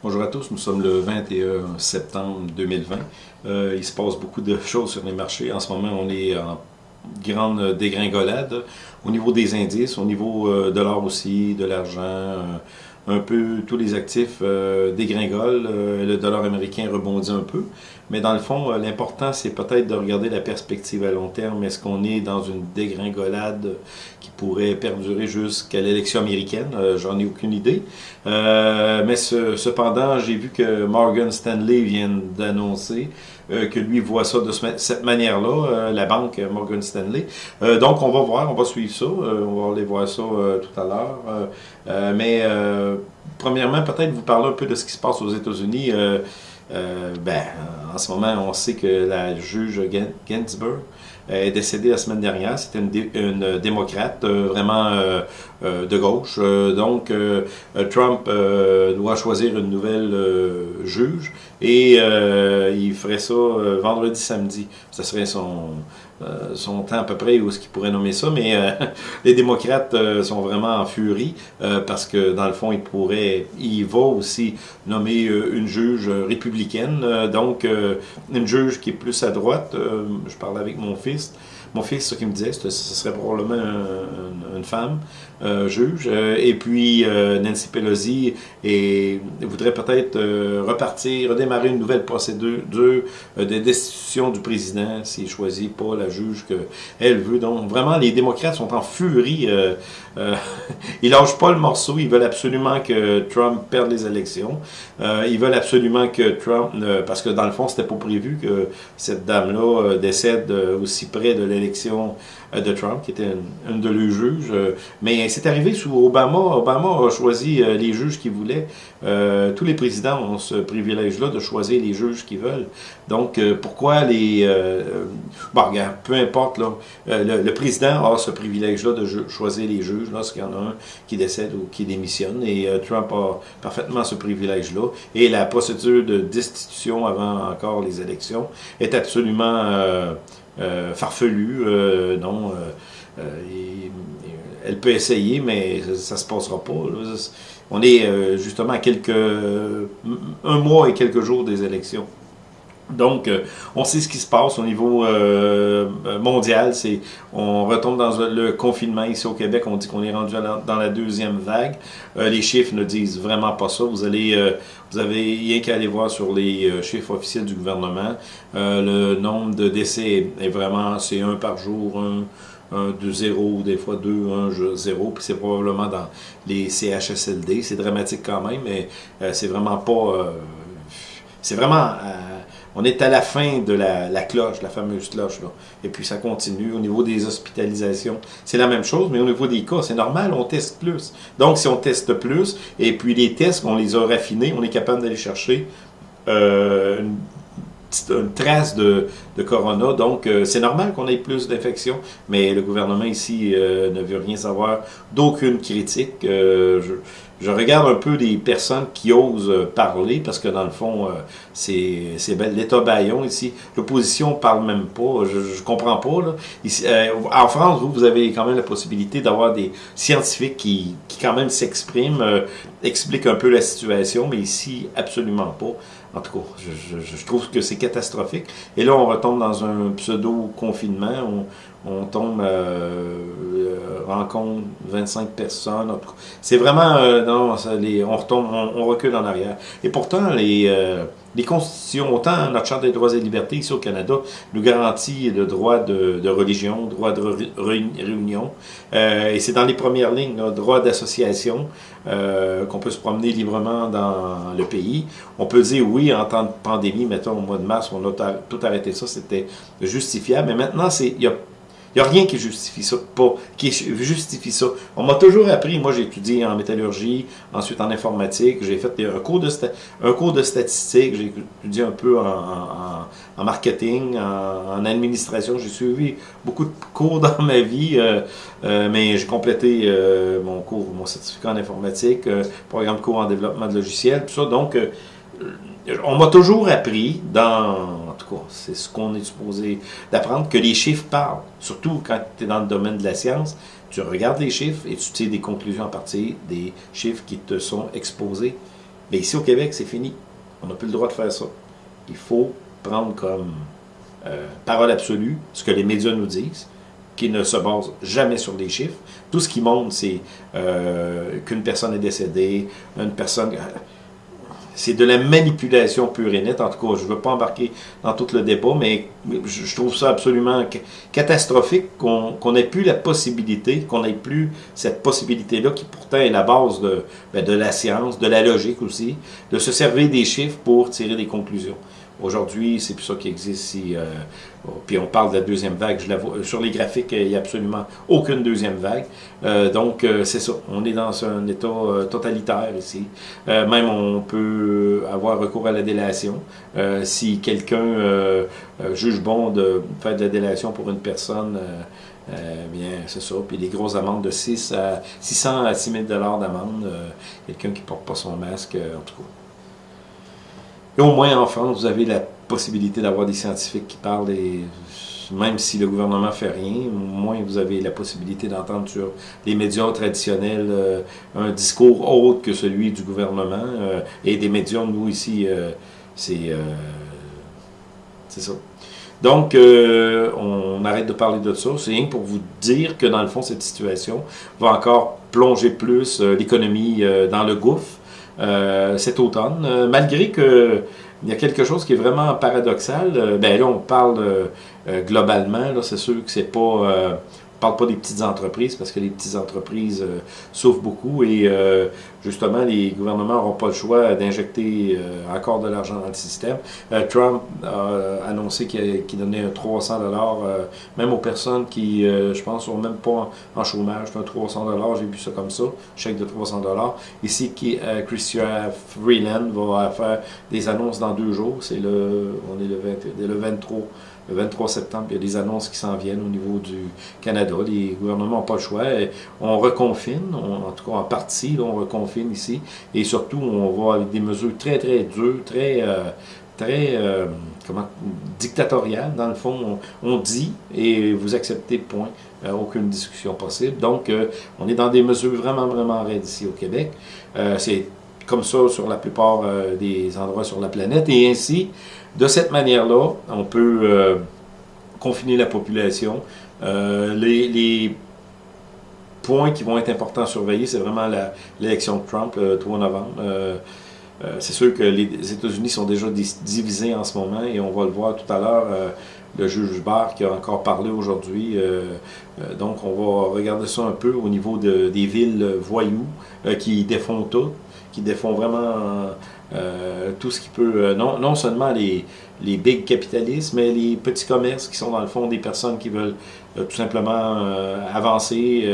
Bonjour à tous, nous sommes le 21 septembre 2020. Euh, il se passe beaucoup de choses sur les marchés. En ce moment, on est en grande dégringolade au niveau des indices, au niveau euh, de l'or aussi, de l'argent, euh, un peu tous les actifs dégringolent, le dollar américain rebondit un peu, mais dans le fond, euh, l'important c'est peut-être de regarder la perspective à long terme. Est-ce qu'on est dans une dégringolade qui pourrait perdurer jusqu'à l'élection américaine? Euh, J'en ai aucune idée. Euh, mais ce, cependant, j'ai vu que Morgan Stanley vient d'annoncer euh, que lui voit ça de cette manière-là, la banque Morgan Stanley. Donc, on va voir, on va suivre ça, on va aller voir ça tout à l'heure. Mais, premièrement, peut-être vous parler un peu de ce qui se passe aux États-Unis. Ben, en ce moment, on sait que la juge Ginsburg est décédée la semaine dernière. C'était une, dé une, démocrate vraiment euh, euh, de gauche. Euh, donc, Trump doit choisir une nouvelle juge et il ferait ça vendredi, samedi. Ce serait son, son temps à peu près où est-ce qu'il pourrait nommer ça. Mais les démocrates sont vraiment en furie parce que, dans le fond, il pourrait, il va aussi nommer une juge républicaine. donc, une juge qui est plus à droite. je parlais avec mon fils mon fils, ce qu'il me disait, ce serait probablement un, une femme juge. Euh, et puis euh, Nancy Pelosi voudrait peut-être euh, repartir, redémarrer une nouvelle procédure de, de destitution du président s'il choisit pas la juge qu'elle veut. Donc vraiment, les démocrates sont en furie. ils lâchent pas le morceau. Ils veulent absolument que Trump perde les élections. ils veulent absolument que Trump, parce que dans le fond, c'était pas prévu que cette dame-là décède aussi près de l'élection euh, de Trump, qui était une, de leurs juges. Euh, mais c'est arrivé sous Obama. Obama a choisi euh, les juges qu'il voulait. Tous les présidents ont ce privilège-là de choisir les juges qu'ils veulent. Donc, pourquoi les... Bon, regarde, peu importe, le, président a ce privilège-là de choisir les juges lorsqu'il y en a un qui décède ou qui démissionne. Et Trump a parfaitement ce privilège-là. Et la procédure de destitution avant encore les élections est absolument farfelue. non, et, elle peut essayer, mais ça se passera pas. On est euh, justement à quelques un mois et quelques jours des élections. Donc, euh, on sait ce qui se passe au niveau euh, mondial. C'est, on retombe dans le confinement ici au Québec. On dit qu'on est rendu dans la deuxième vague. Euh, les chiffres ne disent vraiment pas ça. Vous allez, euh, vous avez rien qu'à aller voir sur les euh, chiffres officiels du gouvernement. le nombre de décès est vraiment, c'est un par jour, un, un, deux, zéro, des fois deux, un, zéro, puis c'est probablement dans les CHSLD. C'est dramatique quand même, mais euh, c'est vraiment pas... Euh, c'est vraiment... On est à la fin de la, cloche, la fameuse cloche. Et puis ça continue. Au niveau des hospitalisations, c'est la même chose, mais au niveau des cas, c'est normal, on teste plus. Donc, si on teste plus, et puis les tests, on les a raffinés, on est capable d'aller chercher euh, une trace de, corona. Donc, euh, c'est normal qu'on ait plus d'infections, mais le gouvernement ici euh, ne veut rien savoir d'aucune critique. Je, regarde un peu des personnes qui osent parler, parce que dans le fond, euh, c'est l'État baillon ici. L'opposition parle même pas. Je, je comprends pas. Là. Euh, en France, vous, vous avez quand même la possibilité d'avoir des scientifiques qui, qui quand même s'expriment, euh, expliquent un peu la situation, mais ici, absolument pas. En tout cas, je, trouve que c'est catastrophique. Et là, on retombe dans un pseudo-confinement. On, tombe, euh, rencontre 25 personnes. C'est vraiment, euh, non, on retombe, on, on, recule en arrière. Et pourtant, les, euh, les constitutions, autant notre Charte des droits et libertés ici au Canada, nous garantit le droit de, de religion, droit de réunion. Euh, et c'est dans les premières lignes, là, droit d'association, euh, qu'on peut se promener librement dans le pays. On peut dire oui, en temps de pandémie, mettons au mois de mars, on a tout arrêté ça, c'était justifiable. Mais maintenant, il y a il n'y a rien qui justifie ça, pas, qui justifie ça. On m'a toujours appris, moi j'ai étudié en métallurgie, ensuite en informatique, j'ai fait un cours de, un cours de statistique, j'ai étudié un peu en, marketing, en, administration, j'ai suivi beaucoup de cours dans ma vie, euh, euh, mais j'ai complété euh, mon cours, mon certificat en informatique, programme cours en développement de logiciels, tout ça, donc on m'a toujours appris, dans, c'est ce qu'on est supposé d'apprendre, que les chiffres parlent. Surtout quand tu es dans le domaine de la science, tu regardes les chiffres et tu tires des conclusions à partir des chiffres qui te sont exposés. Mais ici au Québec, c'est fini. On n'a plus le droit de faire ça. Il faut prendre comme euh, parole absolue ce que les médias nous disent, qui ne se basent jamais sur des chiffres. Tout ce qui montre, c'est euh, qu'une personne est décédée, une personne... C'est de la manipulation pure et nette. En tout cas, je ne veux pas embarquer dans tout le débat, mais je trouve ça absolument catastrophique qu'on n'ait plus la possibilité, qu'on n'ait plus cette possibilité-là, qui pourtant est la base de, ben, de la science, de la logique aussi, de se servir des chiffres pour tirer des conclusions. Aujourd'hui, c'est plus ça qui existe. Si, euh, puis on parle de la deuxième vague. Je la vois, sur les graphiques, il n'y a absolument aucune deuxième vague. Euh, donc, euh, c'est ça. On est dans un état totalitaire ici. même on peut avoir recours à la délation. si quelqu'un juge bon de faire de la délation pour une personne, bien, c'est ça. Puis des grosses amendes de 6 à 600 à 6 000 d'amende. quelqu'un qui porte pas son masque, en tout cas. Au moins en France, vous avez la possibilité d'avoir des scientifiques qui parlent et même si le gouvernement ne fait rien, au moins vous avez la possibilité d'entendre sur les médias traditionnels euh, un discours autre que celui du gouvernement. Euh, et des médias, nous ici, euh, c'est ça. Donc, on arrête de parler de ça. C'est rien pour vous dire que dans le fond, cette situation va encore plonger plus l'économie dans le gouffre. Euh, cet automne, euh, malgré que il y a quelque chose qui est vraiment paradoxal. Euh, ben là, on parle globalement, c'est sûr que c'est pas ne parle pas des petites entreprises parce que les petites entreprises euh, souffrent beaucoup et euh, justement les gouvernements n'auront pas le choix d'injecter euh, encore de l'argent dans le système. Trump a annoncé qu'il donnait 300 dollars même aux personnes qui, je pense, sont même pas en, chômage. 300 dollars, j'ai vu ça comme ça, chèque de 300 dollars. Ici, Christian Freeland va faire des annonces dans deux jours. C'est le, on est le, 20, le 23 le 23 septembre, il y a des annonces qui s'en viennent au niveau du Canada. Les gouvernements n'ont pas le choix. On reconfine, en tout cas en partie, on reconfine ici. Et surtout, on va avec des mesures très, très dures, très, euh, très euh, comment, dictatoriales. Dans le fond, on, dit et vous acceptez, point. Euh, aucune discussion possible. Donc, on est dans des mesures vraiment, vraiment raides ici au Québec. C'est comme ça sur la plupart des endroits sur la planète. Et ainsi, de cette manière-là, on peut euh, confiner la population. Euh, les, points qui vont être importants à surveiller, c'est vraiment l'élection de Trump le 3 novembre. Euh, c'est sûr que les États-Unis sont déjà divisés en ce moment et on va le voir tout à l'heure. le juge Barr qui a encore parlé aujourd'hui. donc, on va regarder ça un peu au niveau des villes voyous qui défont tout, qui défont vraiment tout ce qui peut, euh, non, non seulement les, les big capitalistes, mais les petits commerces qui sont dans le fond des personnes qui veulent euh, tout simplement avancer,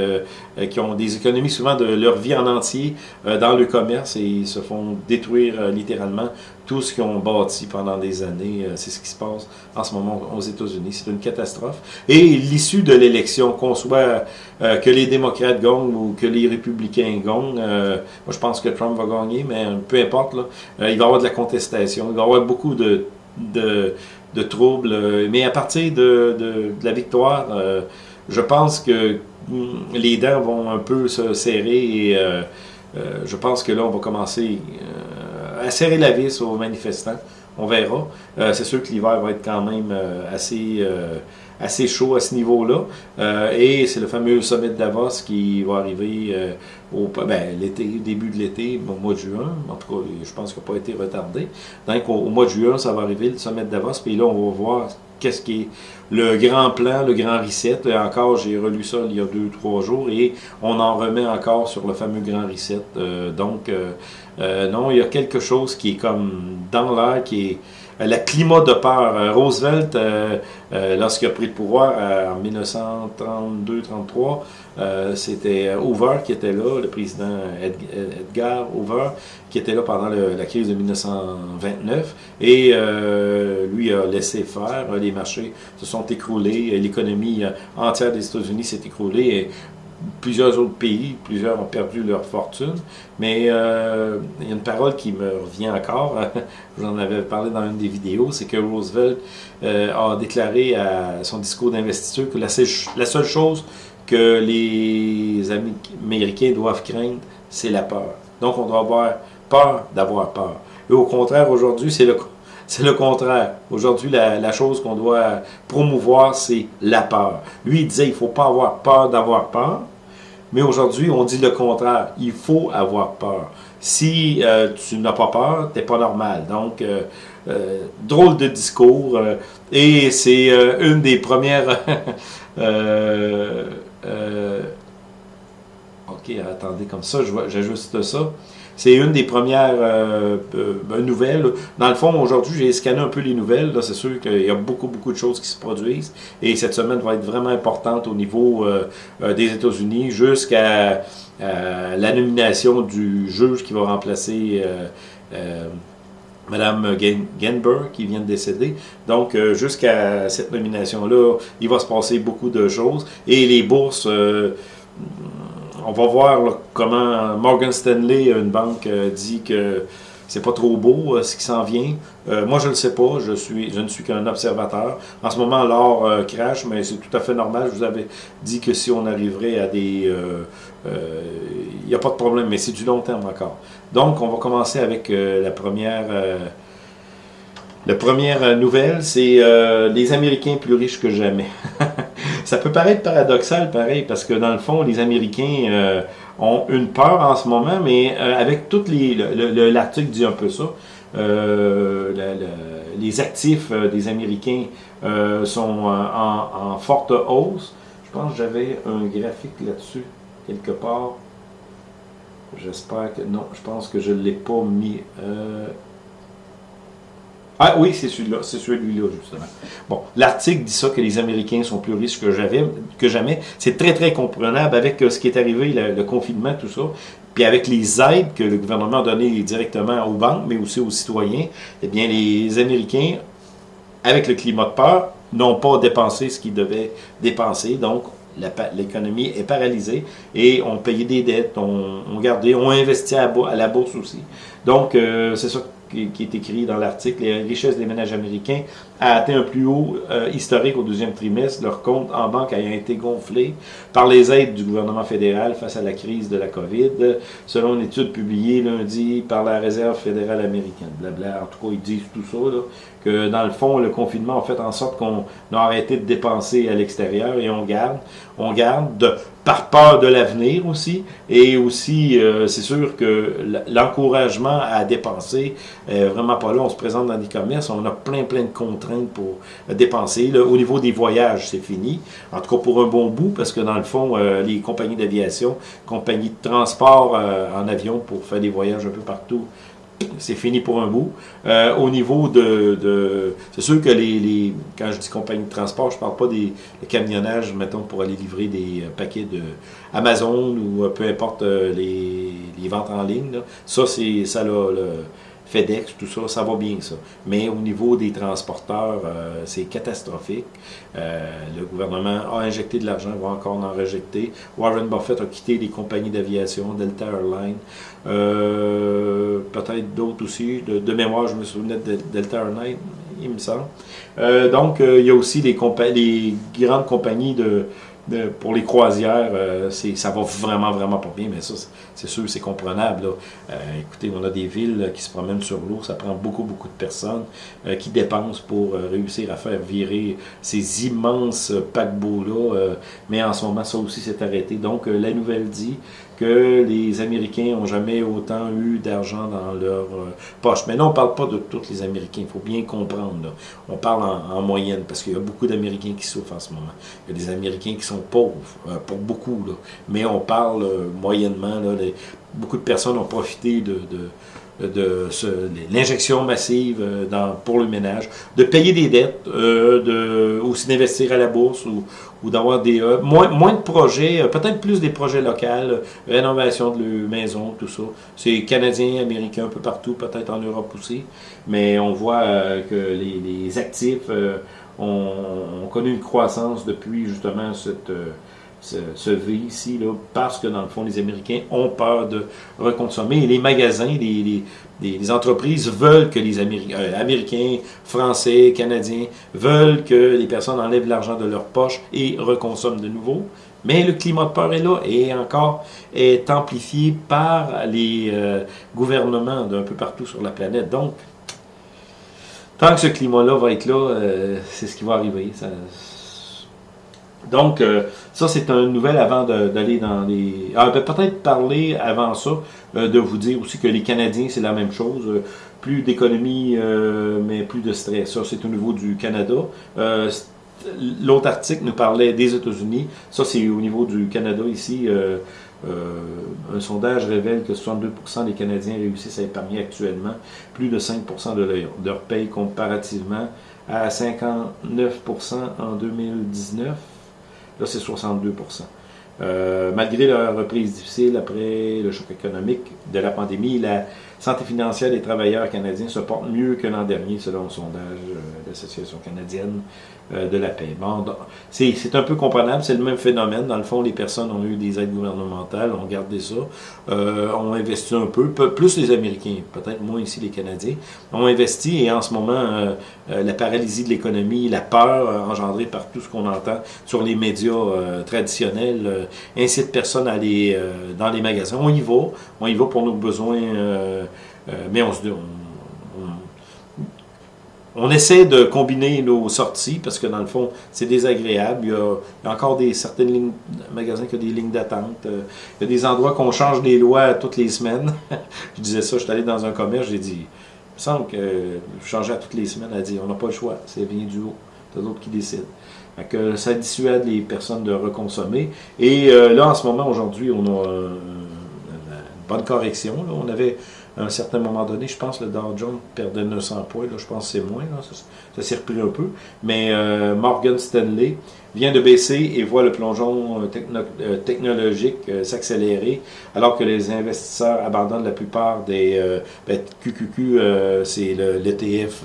qui ont des économies souvent de leur vie en entier dans le commerce et ils se font détruire littéralement tout ce qu'ils ont bâti pendant des années. C'est ce qui se passe en ce moment aux États-Unis. C'est une catastrophe. Et l'issue de l'élection, qu'on soit que les démocrates gagnent ou que les républicains gagnent, moi je pense que Trump va gagner, mais peu importe, là, il va y avoir de la contestation, il va y avoir beaucoup de, de, troubles. Euh, mais à partir de, de, la victoire, euh, je pense que mm, les dents vont un peu se serrer et euh, je pense que là, on va commencer à serrer la vis aux manifestants. On verra. C'est sûr que l'hiver va être quand même assez assez chaud à ce niveau-là. Euh, et c'est le fameux sommet de Davos qui va arriver euh, au ben, l'été, début de l'été, au mois de juin. En tout cas, je pense qu'il n'a pas été retardé. Donc, au, mois de juin, ça va arriver, le sommet de Davos. Puis là, on va voir qu'est-ce qui est le grand plan, le grand reset. Et encore, j'ai relu ça il y a deux, trois jours et on en remet encore sur le fameux grand reset. Euh, donc, non, il y a quelque chose qui est comme dans l'air, qui est euh, le climat de peur. Euh, Roosevelt, euh, lorsqu'il a pris le pouvoir en 1932-33, c'était Hoover qui était là, le président Edgar Hoover, qui était là pendant la crise de 1929. Et lui a laissé faire. Les marchés se sont écroulés. L'économie entière des États-Unis s'est écroulée. Et plusieurs autres pays, plusieurs ont perdu leur fortune, mais euh, il y a une parole qui me revient encore, je vous en avais parlé dans une des vidéos, c'est que Roosevelt euh, a déclaré à son discours d'investiture que la, seule chose que les Américains doivent craindre, c'est la peur. Donc on doit avoir peur d'avoir peur. Et au contraire, aujourd'hui, c'est le, le contraire. Aujourd'hui, la, la, chose qu'on doit promouvoir, c'est la peur. Lui, il disait, il faut pas avoir peur d'avoir peur. Mais aujourd'hui, on dit le contraire. Il faut avoir peur. Si euh, tu n'as pas peur, tu n'es pas normal. Donc, euh, euh, drôle de discours. Euh, et c'est euh, une des premières... ok, attendez, comme ça, j'ajuste ça. C'est une des premières euh, euh, nouvelles. Dans le fond, aujourd'hui, j'ai scanné un peu les nouvelles. C'est sûr qu'il y a beaucoup, beaucoup de choses qui se produisent. Et cette semaine va être vraiment importante au niveau euh, des États-Unis jusqu'à la nomination du juge qui va remplacer Madame Genber qui vient de décéder. Donc, jusqu'à cette nomination-là, il va se passer beaucoup de choses. Et les bourses on va voir comment Morgan Stanley, une banque, euh, dit que c'est pas trop beau euh, ce qui s'en vient. Euh, moi, je ne le sais pas. Je, je ne suis qu'un observateur. En ce moment, l'or crash, mais c'est tout à fait normal. Je vous avais dit que si on arriverait à des... Il n'y a pas de problème, mais c'est du long terme encore. Donc, on va commencer avec la première... la première nouvelle, c'est les Américains plus riches que jamais. Ça peut paraître paradoxal, pareil, parce que dans le fond, les Américains euh, ont une peur en ce moment, mais euh, avec toutes les... L'article dit un peu ça. Euh, les actifs des Américains sont en, forte hausse. Je pense que j'avais un graphique là-dessus, quelque part. J'espère que... Non, je pense que je ne l'ai pas mis... Ah oui, c'est celui-là, c'est celui-là justement. Bon, l'article dit ça que les Américains sont plus riches que, que jamais. C'est très très comprenable avec euh, ce qui est arrivé, le, confinement, tout ça. Puis avec les aides que le gouvernement a données directement aux banques, mais aussi aux citoyens, eh bien les Américains, avec le climat de peur, n'ont pas dépensé ce qu'ils devaient dépenser. Donc, l'économie est paralysée et on payé des dettes, on, gardé, on investi à, la bourse aussi. Donc, euh, c'est ça qui, est écrit dans l'article, les richesses des ménages américains a atteint un plus haut euh, historique au deuxième trimestre, leur compte en banque ayant été gonflé par les aides du gouvernement fédéral face à la crise de la COVID, selon une étude publiée lundi par la Réserve fédérale américaine. Blabla. En tout cas, ils disent tout ça, que dans le fond, le confinement a fait en sorte qu'on a arrêté de dépenser à l'extérieur et on garde, on garde de, par peur de l'avenir aussi, et aussi, euh, c'est sûr que l'encouragement à dépenser est vraiment pas là. On se présente dans des commerces, on a plein, plein de pour dépenser. au niveau des voyages, c'est fini. En tout cas, pour un bon bout, parce que dans le fond, euh, les compagnies d'aviation, compagnies de transport euh, en avion pour faire des voyages un peu partout, c'est fini pour un bout. Euh, au niveau de... c'est sûr que les, quand je dis compagnie de transport, je parle pas des camionnage, mettons, pour aller livrer des paquets de Amazon ou peu importe les, ventes en ligne. Ça, c'est ça là, le, FedEx, tout ça, ça va bien ça. Mais au niveau des transporteurs, euh, c'est catastrophique. Euh, le gouvernement a injecté de l'argent, va encore en rejeter. Warren Buffett a quitté les compagnies d'aviation, Delta Airlines, euh, peut-être d'autres aussi. De, mémoire, je me souvenais de Delta Airlines, il me semble. donc, il y a aussi les, les grandes compagnies de pour les croisières, euh, ça va vraiment, vraiment pas bien, mais ça, c'est sûr, c'est comprenable. Euh, écoutez, on a des villes qui se promènent sur l'eau, ça prend beaucoup, beaucoup de personnes euh, qui dépensent pour réussir à faire virer ces immenses paquebots-là, mais en ce moment, ça aussi s'est arrêté. Donc, la nouvelle dit que les Américains n'ont jamais autant eu d'argent dans leur euh, poche. Mais non, on ne parle pas de tous les Américains, il faut bien comprendre. On parle en, moyenne, parce qu'il y a beaucoup d'Américains qui souffrent en ce moment. Il y a des Américains qui sont pauvres, euh, pour beaucoup, mais on parle euh, moyennement, là, beaucoup de personnes ont profité de de l'injection massive euh, pour le ménage, de payer des dettes, de, aussi d'investir à la bourse ou, d'avoir des moins, moins de projets, peut-être plus des projets locaux, rénovation de leur maison, tout ça. C'est canadien, américain, un peu partout, peut-être en Europe aussi, mais on voit que les actifs ont, ont, connu une croissance depuis justement cette se, vit ici, là, parce que dans le fond, les Américains ont peur de reconsommer. Et les magasins, les, les, entreprises veulent que les Américains, euh, Américains, Français, Canadiens, veulent que les personnes enlèvent l'argent de leur poche et reconsomment de nouveau. Mais le climat de peur est là et encore est amplifié par les gouvernements d'un peu partout sur la planète. Donc, tant que ce climat-là va être là, c'est ce qui va arriver. Donc, ça, c'est une nouvelle avant d'aller dans les... Ah, ben, peut-être parler avant ça, de vous dire aussi que les Canadiens, c'est la même chose plus d'économie, euh, mais plus de stress. Ça, c'est au niveau du Canada. Euh, l'autre article nous parlait des États-Unis. Ça, c'est au niveau du Canada ici. Euh, un sondage révèle que 62% des Canadiens réussissent à épargner actuellement plus de 5% de leur, de leur paye comparativement à 59% en 2019. Là, c'est 62%. Malgré la reprise difficile après le choc économique de la pandémie, la santé financière des travailleurs canadiens se porte mieux que l'an dernier, selon le sondage euh, de l'Association canadienne euh, de la paix. Bon, c'est un peu comprenable, c'est le même phénomène. Dans le fond, les personnes ont eu des aides gouvernementales, ont gardé ça, euh, ont investi un peu, plus les Américains, peut-être moins ici les Canadiens, ont investi et en ce moment, euh, la paralysie de l'économie, la peur engendrée par tout ce qu'on entend sur les médias traditionnels, incite personne à aller dans les magasins. On y va, on y va pour nos besoins, mais on se dit, on essaie de combiner nos sorties parce que dans le fond, c'est désagréable. Il y, a, encore des certaines lignes, magasins qui ont des lignes d'attente. Euh, il y a des endroits qu'on change des lois toutes les semaines. je disais ça, je suis allé dans un commerce, j'ai dit, il me semble que je changeais toutes les semaines. Elle dit, on n'a pas le choix, c'est vient du haut. C'est d'autres qui décident. que ça dissuade les personnes de reconsommer. Et euh, là, en ce moment, aujourd'hui, on a une bonne correction. On avait à un certain moment donné, je pense que le Dow Jones perdait 900 points, là, je pense que c'est moins, là, ça, s'est repris un peu. Mais euh, Morgan Stanley vient de baisser et voit le plongeon euh, euh, technologique s'accélérer, alors que les investisseurs abandonnent la plupart des ben, QQQ, c'est l'ETF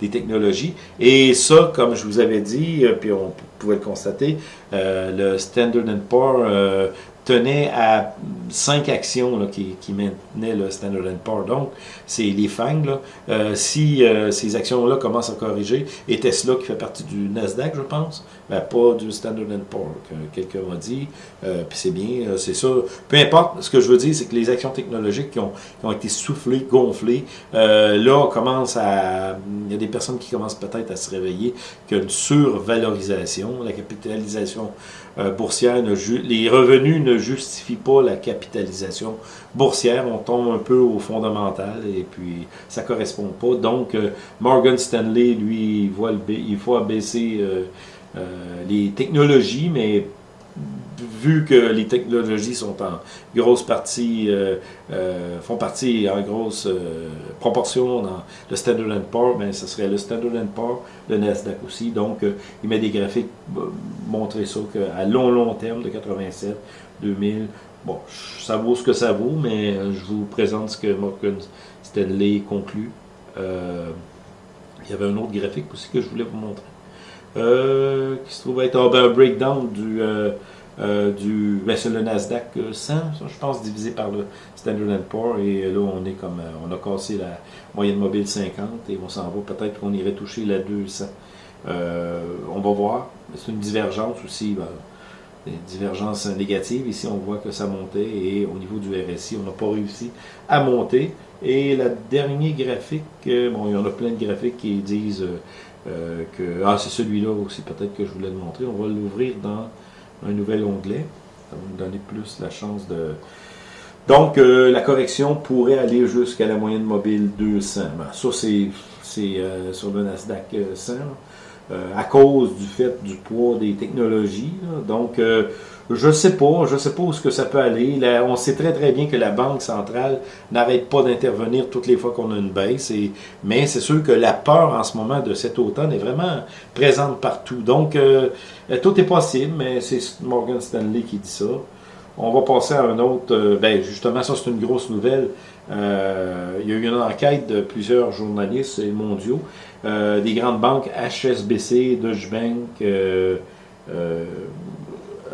des technologies. Et ça, comme je vous avais dit, puis on pouvait le constater, le Standard Poor's tenait à cinq actions là, qui, qui, maintenaient le Standard Poor's. Donc, c'est les FANG. Là. Euh, si euh, ces actions-là commencent à corriger, et Tesla qui fait partie du Nasdaq, je pense, ben, pas du Standard Poor's, que quelqu'un m'a dit, euh, puis c'est bien, euh, c'est ça. Peu importe, ce que je veux dire, c'est que les actions technologiques qui ont, qui ont été soufflées, gonflées, euh, là, commence à... Il y a des personnes qui commencent peut-être à se réveiller qu'il y a une survalorisation, la capitalisation euh, boursière, les revenus ne justifient pas la capitalisation boursière, on tombe un peu au fondamental et puis ça correspond pas. Donc, euh, Morgan Stanley, lui, il, voit le, il faut abaisser euh, les technologies, mais vu que les technologies sont en grosse partie, euh, euh, font partie en grosse euh, proportion dans le Standard Poor's, ben, ce serait le Standard Poor's, le Nasdaq aussi. Donc, il met des graphiques montrer ça qu'à long, long terme, de 87, 2000, bon, ça vaut ce que ça vaut, mais je vous présente ce que Morgan Stanley conclut. il y avait un autre graphique aussi que je voulais vous montrer. qui se trouve être un breakdown du euh, du, ben le Nasdaq 100, je pense, divisé par le Standard Poor's, et là, on est comme, euh, on a cassé la moyenne mobile 50, et on s'en va, peut-être qu'on irait toucher la 200. Euh, on va voir, c'est une divergence aussi, ben, une divergence négative, ici on voit que ça montait, et au niveau du RSI, on n'a pas réussi à monter, et la dernière graphique, bon, il y en a plein de graphiques qui disent que, ah, c'est celui-là aussi, peut-être que je voulais le montrer, on va l'ouvrir dans un nouvel onglet. Ça va nous donner plus la chance de... Donc, euh, la correction pourrait aller jusqu'à la moyenne mobile 200. Ben, ça, c'est euh, sur le Nasdaq 100, euh, à cause du fait du poids des technologies. Donc, je sais pas, je sais pas où ce que ça peut aller. on sait très très bien que la Banque centrale n'arrête pas d'intervenir toutes les fois qu'on a une baisse. Et, mais c'est sûr que la peur en ce moment de cet automne est vraiment présente partout. Donc, euh, tout est possible, mais c'est Morgan Stanley qui dit ça. On va passer à un autre. Euh, ben justement, ça c'est une grosse nouvelle. Euh, il y a eu une enquête de plusieurs journalistes mondiaux, des grandes banques HSBC, Deutsche Bank.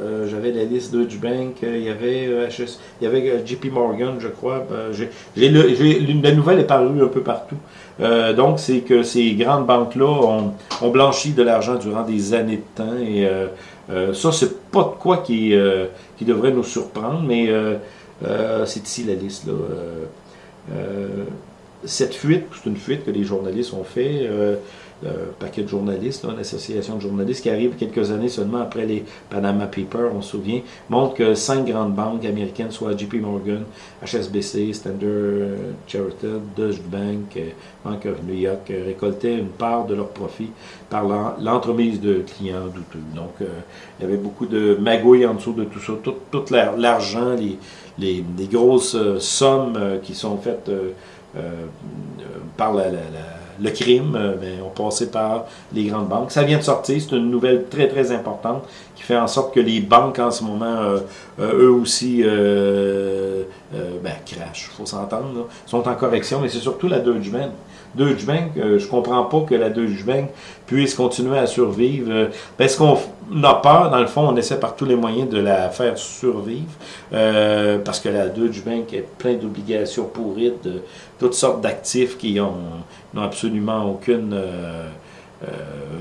Euh, j'avais la liste Deutsche Bank, euh, il y avait euh, HS, il y avait JP Morgan, je crois. j'ai la nouvelle est parue un peu partout. donc, c'est que ces grandes banques-là ont, ont, blanchi de l'argent durant des années de temps et ça, c'est pas de quoi qui, qui devrait nous surprendre, mais c'est ici la liste. Là. Cette fuite, c'est une fuite que les journalistes ont fait un paquet de journalistes, une association de journalistes qui arrive quelques années seulement après les Panama Papers, on se souvient, montre que cinq grandes banques américaines, soit JP Morgan, HSBC, Standard Chartered, Deutsche Bank, euh, Bank of New York, euh, récoltaient une part de leurs profits par l'entremise de clients douteux. Donc, euh, il y avait beaucoup de magouilles en dessous de tout ça. Tout, l'argent, les, les, grosses sommes qui sont faites par la le crime, euh, ben, on passait par les grandes banques. Ça vient de sortir, c'est une nouvelle très très importante qui fait en sorte que les banques en ce moment, euh, euh, eux aussi, ben, crashent, il faut s'entendre, sont en correction, mais c'est surtout la Deutsche Bank. Deutsche Bank, je comprends pas que la Deutsche Bank puisse continuer à survivre. parce qu'on a peur, dans le fond, on essaie par tous les moyens de la faire survivre, parce que la Deutsche Bank est plein d'obligations pourrites, de toutes sortes d'actifs qui ont n'ont absolument aucune euh, euh,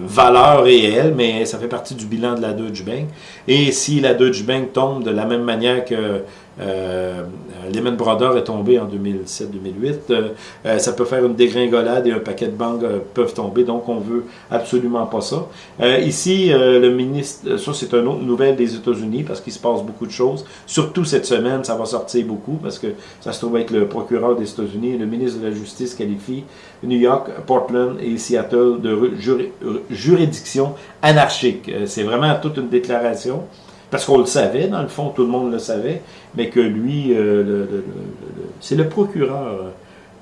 valeur réelle, mais ça fait partie du bilan de la Deutsche Bank. Et si la Deutsche Bank tombe de la même manière que euh, Lehman Brothers est tombé en 2007-2008. Euh, euh, ça peut faire une dégringolade et un paquet de banques euh, peuvent tomber, donc on veut absolument pas ça. ici, le ministre, ça c'est une autre nouvelle des États-Unis parce qu'il se passe beaucoup de choses. Surtout cette semaine, ça va sortir beaucoup parce que ça se trouve être le procureur des États-Unis. Le ministre de la Justice qualifie New York, Portland et Seattle de juridiction anarchique. C'est vraiment toute une déclaration parce qu'on le savait, dans le fond, tout le monde le savait, mais que lui, euh, c'est le procureur.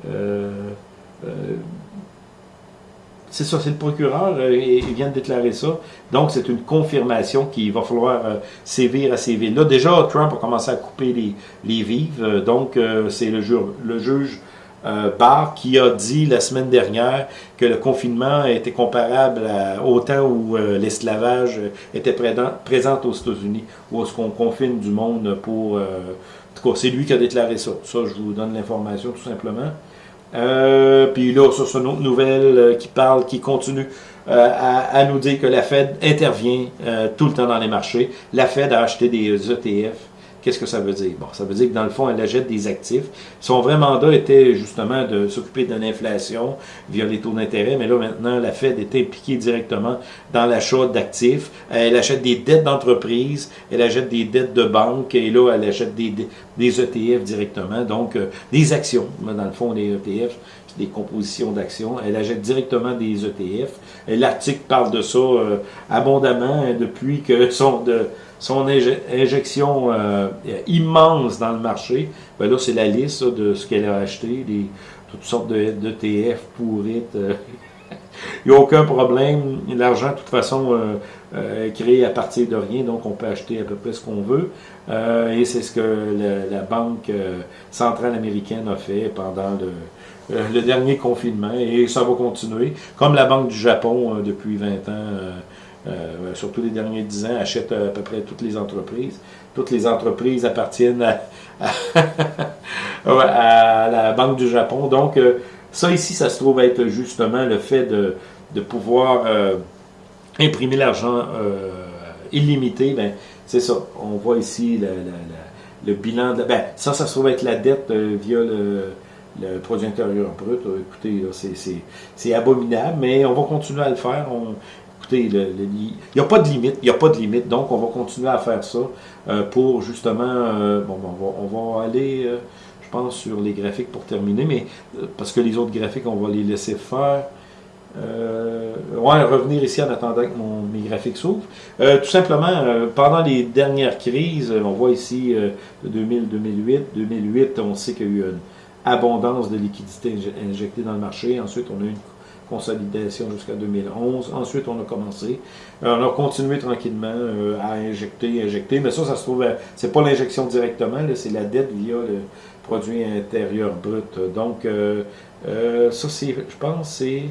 Euh, euh, c'est ça, c'est le procureur, et il vient de déclarer ça. Donc, c'est une confirmation qu'il va falloir sévir à sévir. Là, déjà, Trump a commencé à couper les, les vives, donc c'est le, le juge euh, qui a dit la semaine dernière que le confinement était comparable au temps où euh, l'esclavage était présent, aux États-Unis, où est-ce qu'on confine du monde pour... Euh, c'est lui qui a déclaré ça. Ça, je vous donne l'information tout simplement. puis là, ça, c'est une autre nouvelle qui parle, qui continue à, nous dire que la Fed intervient tout le temps dans les marchés. La Fed a acheté des ETF Qu'est-ce que ça veut dire? Bon, ça veut dire que dans le fond, elle achète des actifs. Son vrai mandat était justement de s'occuper de l'inflation via les taux d'intérêt, mais là maintenant, la Fed est impliquée directement dans l'achat d'actifs. Elle achète des dettes d'entreprise, elle achète des dettes de banque, et là, elle achète des, ETF directement, donc euh, des actions. Dans le fond, les ETF, des compositions d'actions. Elle achète directement des ETF. L'article parle de ça euh, abondamment hein, depuis que son, de, son injection euh, immense dans le marché. Ben là, c'est la liste de ce qu'elle a acheté, des, toutes sortes d'ETF pourrites. Euh. Il n'y a aucun problème. L'argent, de toute façon, est créé à partir de rien, donc on peut acheter à peu près ce qu'on veut. et c'est ce que la Banque centrale américaine a fait pendant le, euh, le dernier confinement et ça va continuer. Comme la Banque du Japon euh, depuis 20 ans, euh, surtout les derniers 10 ans, achète à peu près toutes les entreprises. Toutes les entreprises appartiennent à, la Banque du Japon. Donc, ça ici, ça se trouve être justement le fait de, pouvoir imprimer l'argent illimité. Ben, c'est ça. On voit ici le bilan. De, ben, ça, ça se trouve être la dette via le produit intérieur brut, euh, écoutez, c'est abominable, mais on va continuer à le faire. Écoutez, il n'y a pas de limite, il n'y a pas de limite, donc on va continuer à faire ça euh, pour justement, euh, bon, on va, aller, je pense, sur les graphiques pour terminer, mais parce que les autres graphiques, on va les laisser faire. ouais, revenir ici en attendant que mon, mes graphiques s'ouvrent. tout simplement, pendant les dernières crises, on voit ici 2000, 2008, 2008, on sait qu'il y a eu une abondance de liquidités injectées dans le marché. Ensuite, on a eu une consolidation jusqu'à 2011. Ensuite, on a commencé. Euh, on a continué tranquillement euh, à injecter, injecter. Mais ça, ça se trouve, euh, c'est pas l'injection directement, c'est la dette via le produit intérieur brut. Donc, ça, c'est, je pense, c'est...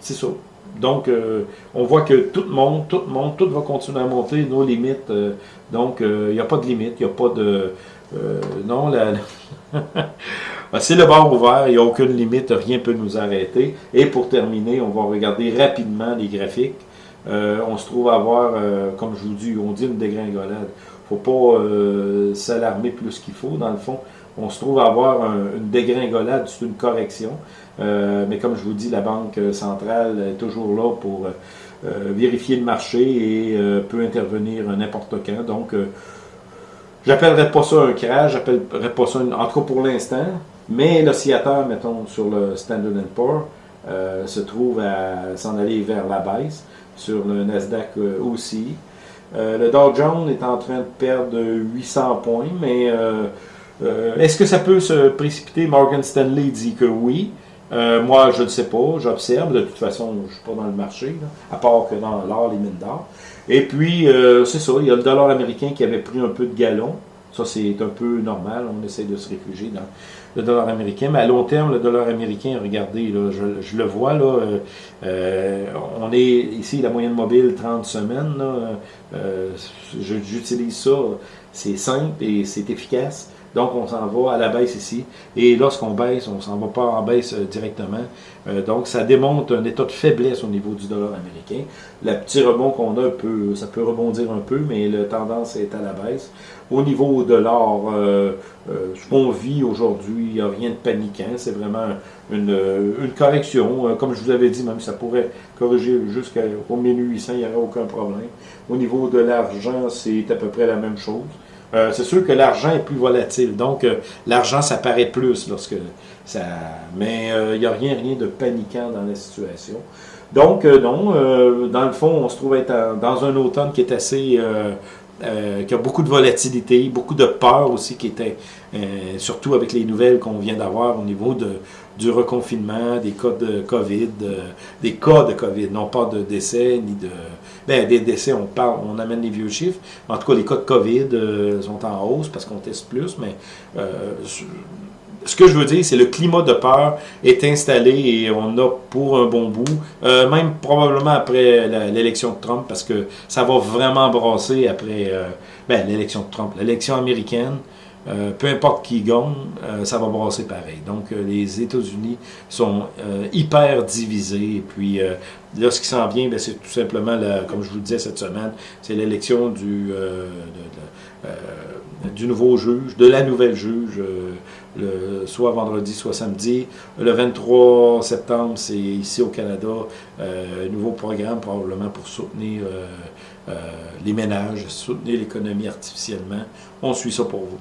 c'est ça. donc, on voit que tout le monde, tout le monde, tout va continuer à monter, nos limites. donc, il n'y a pas de limite, il n'y a pas de... non, la, c'est le bord ouvert, il n'y a aucune limite, rien ne peut nous arrêter. Et pour terminer, on va regarder rapidement les graphiques. on se trouve à avoir, comme je vous dis, on dit une dégringolade. Il ne faut pas s'alarmer plus qu'il faut, dans le fond on se trouve à avoir une dégringolade, c'est une correction. Euh, mais comme je vous dis, la Banque centrale est toujours là pour euh, vérifier le marché et euh, peut intervenir n'importe quand. Donc, j'appellerais pas ça un crash, j'appellerais pas ça, en tout cas pour l'instant, mais l'oscillateur, mettons, sur le Standard Poor's, se trouve à s'en aller vers la baisse, sur le Nasdaq aussi. le Dow Jones est en train de perdre 800 points, mais euh, est-ce que ça peut se précipiter? Morgan Stanley dit que oui. Euh, moi, je ne sais pas, j'observe. De toute façon, je ne suis pas dans le marché, à part que dans l'or, les mines d'or. Et puis, euh, c'est ça, il y a le dollar américain qui avait pris un peu de galon. Ça, c'est un peu normal. On essaie de se réfugier dans le dollar américain. Mais à long terme, le dollar américain, regardez, je, le vois, là, on est ici, la moyenne mobile, 30 semaines. J'utilise ça. C'est simple et c'est efficace. Donc, on s'en va à la baisse ici. Et lorsqu'on baisse, on s'en va pas en baisse euh, directement. Euh, donc, ça démontre un état de faiblesse au niveau du dollar américain. Le petit rebond qu'on a, peut, ça peut rebondir un peu, mais la tendance est à la baisse. Au niveau de l'or, euh, ce qu'on vit aujourd'hui, il n'y a rien de paniquant. C'est vraiment une, une correction. comme je vous avais dit, même ça pourrait corriger jusqu'au 1800, il n'y aurait aucun problème. Au niveau de l'argent, c'est à peu près la même chose. Euh, c'est sûr que l'argent est plus volatile. Donc, euh, l'argent, ça paraît plus lorsque ça. Mais euh, il n'y a rien, rien de paniquant dans la situation. Donc, non, dans le fond, on se trouve être dans un automne qui est assez. qui a beaucoup de volatilité, beaucoup de peur aussi, qui était, surtout avec les nouvelles qu'on vient d'avoir au niveau de, du reconfinement, des cas de COVID, des cas de COVID, non pas de décès, ni de... Ben, des décès, on parle, on amène les vieux chiffres. En tout cas, les cas de COVID euh, sont en hausse parce qu'on teste plus, mais euh, ce que je veux dire, c'est le climat de peur est installé et on a pour un bon bout, euh, même probablement après l'élection de Trump, parce que ça va vraiment brasser après ben, l'élection de Trump, l'élection américaine. Euh, peu importe qui gagne, euh, ça va brasser pareil. Donc, euh, les États-Unis sont hyper divisés. Et puis, là, ce qui s'en vient, ben, c'est tout simplement, la, comme je vous le disais cette semaine, c'est l'élection du, du nouveau juge, de la nouvelle juge, le, soit vendredi, soit samedi. Le 23 septembre, c'est ici au Canada, un nouveau programme probablement pour soutenir les ménages, soutenir l'économie artificiellement. On suit ça pour vous.